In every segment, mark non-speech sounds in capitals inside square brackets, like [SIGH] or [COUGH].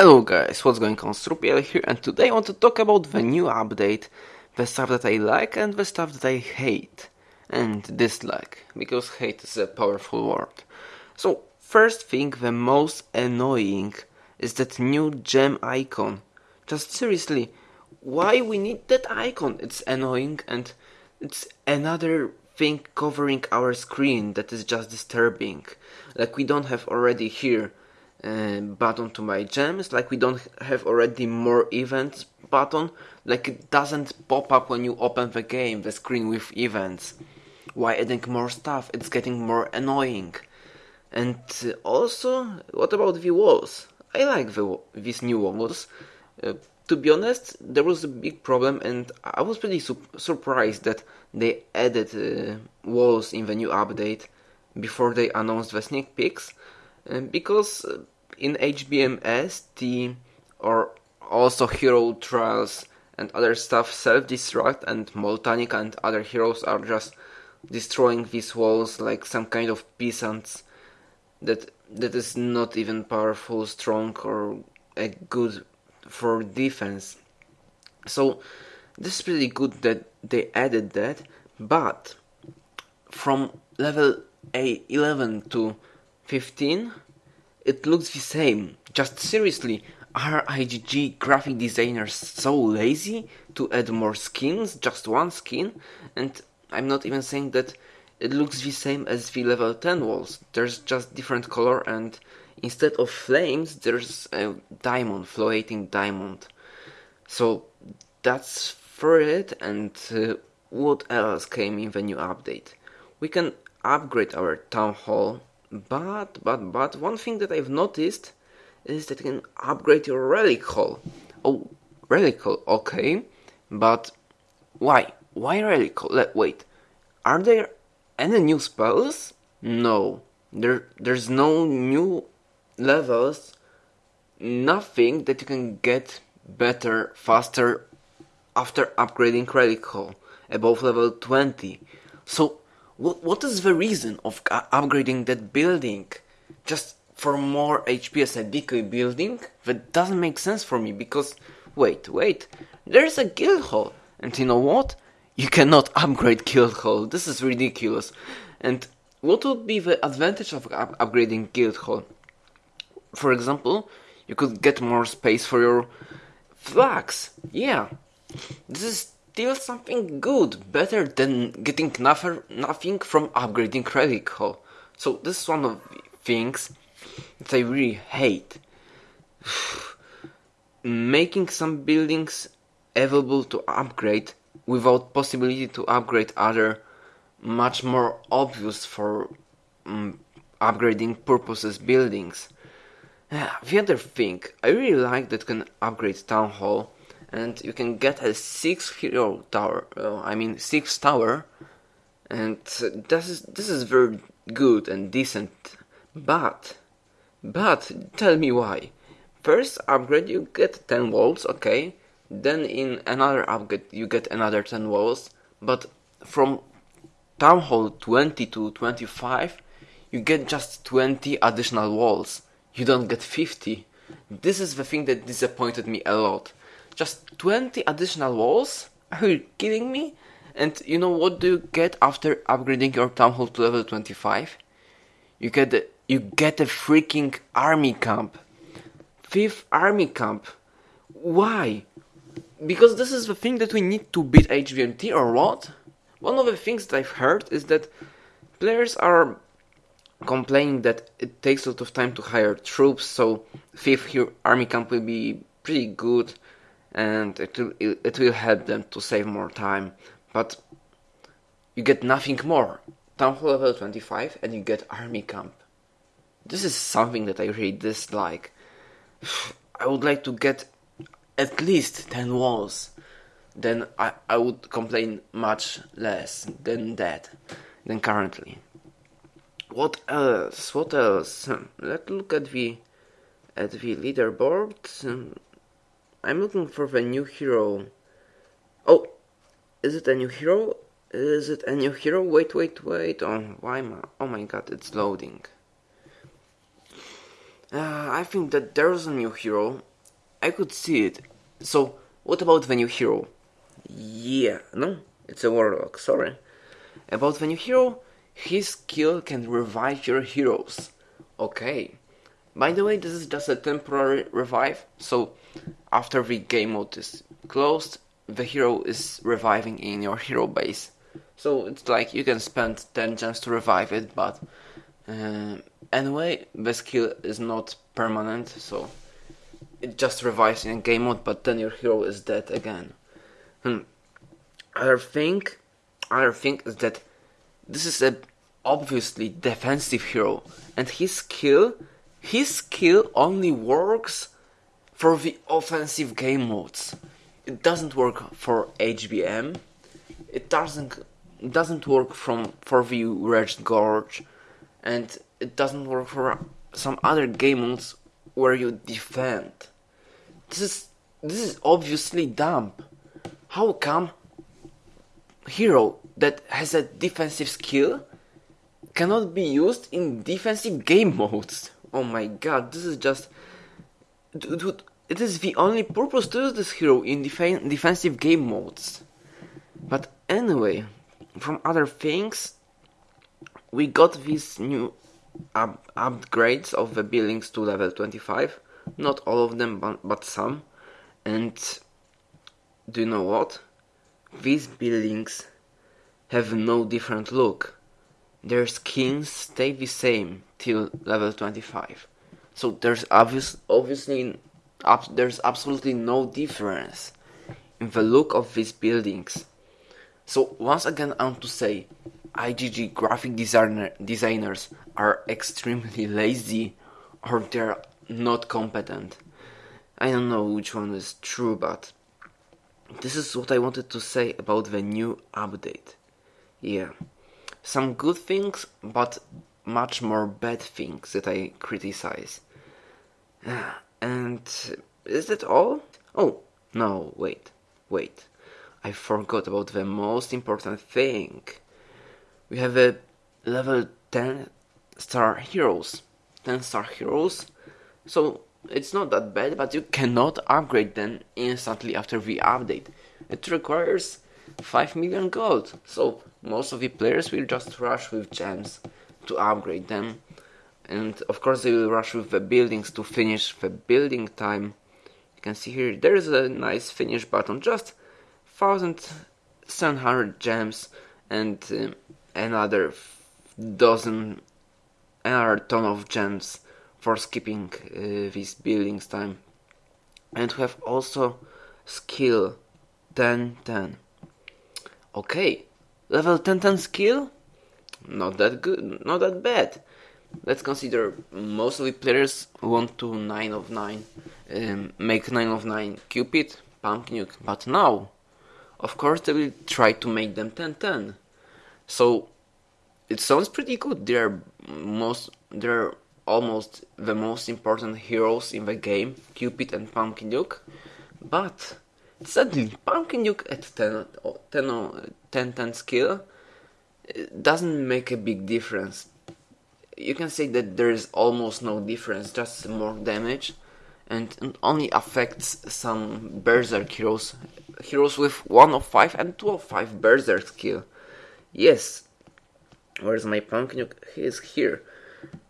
Hello guys, what's going on? Strupiel here and today I want to talk about the new update, the stuff that I like and the stuff that I hate and dislike, because hate is a powerful word. So, first thing, the most annoying is that new gem icon. Just seriously, why we need that icon? It's annoying and it's another thing covering our screen that is just disturbing. Like we don't have already here button to my gems like we don't have already more events button. Like it doesn't pop up when you open the game the screen with events. Why adding more stuff? It's getting more annoying. And also what about the walls? I like the, these new walls. Uh, to be honest there was a big problem and i was pretty su- surprised that they added uh, walls in the new update before they announced the sneak peeks because uh, in HBMS the or also hero trials and other stuff self-destruct and Moltanic and other heroes are just destroying these walls like some kind of peasants that that is not even powerful, strong or a good for defense. So this is pretty good that they added that, but from level A 11 to 15 it looks the same. Just seriously, are IGG graphic designers so lazy to add more skins, just one skin? And I'm not even saying that it looks the same as the level 10 walls. There's just different color and instead of flames there's a diamond, floating diamond. So that's for it and uh, what else came in the new update? We can upgrade our town hall but, but, but, one thing that I've noticed is that you can upgrade your relic hall. Oh, relic hall, okay. But why? Why relic hall? Wait, are there any new spells? No. There, there's no new levels. Nothing that you can get better, faster after upgrading relic hall above level 20. So what, is the reason of upgrading that building? Just for more HP a decoy building? That doesn't make sense for me because, wait, wait, there's a guild hall. And you know what? You cannot upgrade guild hall. This is ridiculous. And what would be the advantage of up- upgrading guild hall? For example, you could get more space for your flags. Yeah, this is still something good, better than getting nothing, nothing from upgrading Relic Hall. So this is one of the things that I really hate. [SIGHS] Making some buildings available to upgrade without possibility to upgrade other much more obvious for um, upgrading purposes buildings. [SIGHS] The other thing, I really like that can upgrade Town Hall and you can get a six hero tower. Uh, I mean six tower, and this is this is very good and decent. But, but tell me why. First upgrade you get ten walls, okay. Then in another upgrade you get another ten walls. But from Town Hall 20 to 25, you get just 20 additional walls. You don't get 50. This is the thing that disappointed me a lot. Just 20 additional walls? Are you kidding me? And you know what do you get after upgrading your town hall to level 25? You get a, you get a freaking army camp. Fifth army camp. Why? Because this is the thing that we need to beat HVMT or what? One of the things that I've heard is that players are complaining that it takes a lot of time to hire troops, so fifth army camp will be pretty good and it will, it will help them to save more time. But you get nothing more. Town Hall level 25 and you get Army Camp. This is something that I really dislike. [SIGHS] I would like to get at least 10 walls. Then I, I would complain much less than that, than currently. What else? What else? Hmm, let's look at the at the leaderboard. Hmm, I'm looking for the new hero. Oh, is it a new hero? Is it a new hero? Wait, wait, wait. Oh, why? My, oh my god, it's loading. Uh, I think that there's a new hero. I could see it. So, what about the new hero? Yeah, no, it's a warlock, sorry. About the new hero, his skill can revive your heroes. Okay. By the way, this is just a temporary revive, so after the game mode is closed, the hero is reviving in your hero base. So it's like you can spend 10 gems to revive it, but uh, anyway, the skill is not permanent, so it just revives in game mode, but then your hero is dead again. Hmm. Other thing, other thing is that this is a obviously defensive hero, and his skill, his skill only works for the offensive game modes. It doesn't work for HBM. It doesn't doesn't work from for the Wretched Gorge, and it doesn't work for some other game modes where you defend. This is this is obviously dumb. How come hero that has a defensive skill cannot be used in defensive game [LAUGHS] modes? Oh my god, this is just dude, it is the only purpose to use this hero in def- defensive game modes. But anyway, from other things, we got these new up- upgrades of the buildings to level 25. Not all of them, but, but some. And do you know what? These buildings have no different look. Their skins stay the same till level 25. So there's obvious, obviously ab- there's absolutely no difference in the look of these buildings. So once again, I want to say, IGG graphic designer designers are extremely [LAUGHS] lazy, or they're not competent. I don't know which one is true, but this is what I wanted to say about the new update. Yeah, some good things, but much more bad things that I criticize. [SIGHS] And is that all? Oh, no, wait, wait. I forgot about the most important thing. We have a level 10 star heroes. 10 star heroes. So it's not that bad, but you cannot upgrade them instantly after the update. It requires 5 million gold. So most of the players will just rush with gems to upgrade them. And of course, they will rush with the buildings to finish the building time. You can see here there is a nice finish button, just 1700 gems and uh, another dozen, another ton of gems for skipping uh, this buildings time. And we have also skill 10 10. Okay, level 10 10 skill? Not that good, not that bad. Let's consider mostly players want to 9 of 9, um, make 9 of 9 Cupid, Pump Nuke, but now, of course, they will try to make them 10 10. So it sounds pretty good. They're most, they're almost the most important heroes in the game, Cupid and Pumpkin Duke. But suddenly, Pumpkin Duke at 10, 10, 10, 10 skill doesn't make a big difference. You can say that there is almost no difference, just more damage, and only affects some Berserk heroes, heroes with 1 of 5 and 2 of 5 Berserk skill. Yes, where's my Pumpkin? He is here.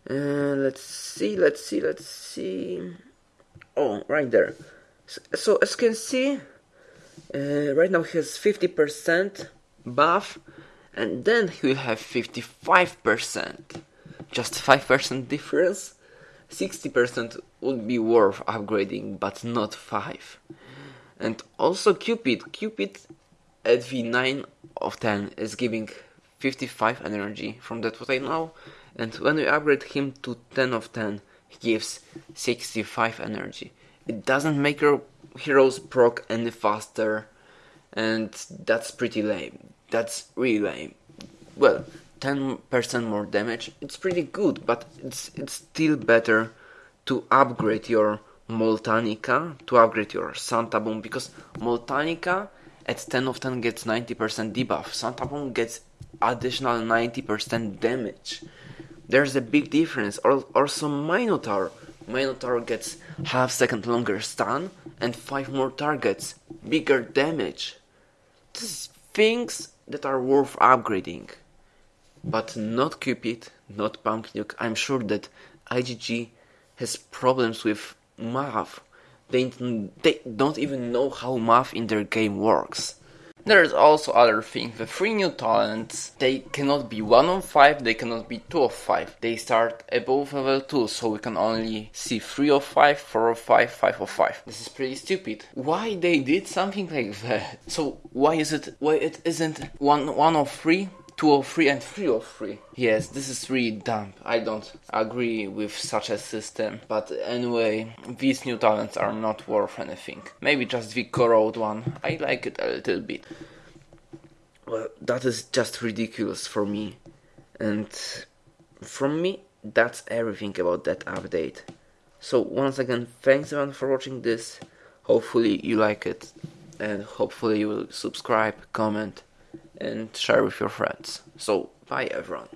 Uh, let's see, let's see, let's see. Oh, right there. So, so as you can see, uh, right now he has 50% buff, and then he will have 55%. Just 5% difference. 60% would be worth upgrading, but not 5. And also Cupid. Cupid at V9 of 10 is giving 55 energy from that what I know and when we upgrade him to 10 of 10 he gives 65 energy it doesn't make your heroes proc any faster and that's pretty lame that's really lame well 10% more damage it's pretty good but it's it's still better to upgrade your Moltanica to upgrade your Santa Boom because Moltanica at 10 of 10 gets 90% debuff Santa Boom gets additional 90% damage. There's a big difference. Also, Minotaur. Minotaur gets half second longer stun and 5 more targets, bigger damage. This is things that are worth upgrading. But not Cupid, not Pump Nuke. I'm sure that IGG has problems with math. They, they don't even know how math in their game works. There's also other things. The three new talents, they cannot be 1 of 5, they cannot be 2 of 5. They start above level 2, so we can only see 3 of 5, 4 of 5, 5 of 5. This is pretty stupid. Why they did something like that? So why is it, why it isn't 1, 1 of 3? 203 and 303. Yes, this is really dumb. I don't agree with such a system. But anyway, these new talents are not worth anything. Maybe just the Corrode one. I like it a little bit. Well, that is just ridiculous for me. And from me, that's everything about that update. So once again, thanks everyone for watching this. Hopefully you like it. And hopefully you will subscribe, comment and share with your friends. So, bye everyone.